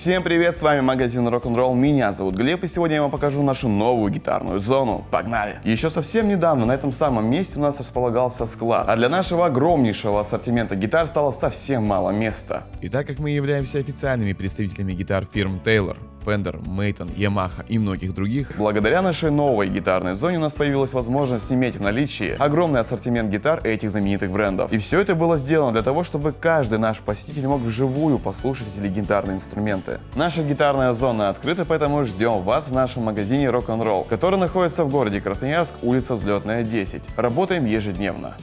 Всем привет, с вами магазин Rock'n'Roll, меня зовут Глеб, и сегодня я вам покажу нашу новую гитарную зону. Погнали! Еще совсем недавно на этом самом месте у нас располагался склад, а для нашего огромнейшего ассортимента гитар стало совсем мало места. И так как мы являемся официальными представителями гитар фирм Taylor, Fender, Maton, Yamaha и многих других, Благодаря нашей новой гитарной зоне у нас появилась возможность иметь в наличии огромный ассортимент гитар этих знаменитых брендов. И все это было сделано для того, чтобы каждый наш посетитель мог вживую послушать эти легендарные инструменты. Наша гитарная зона открыта, поэтому ждем вас в нашем магазине Rock'n'Roll, который находится в городе Красноярск, улица Взлетная 10. Работаем ежедневно.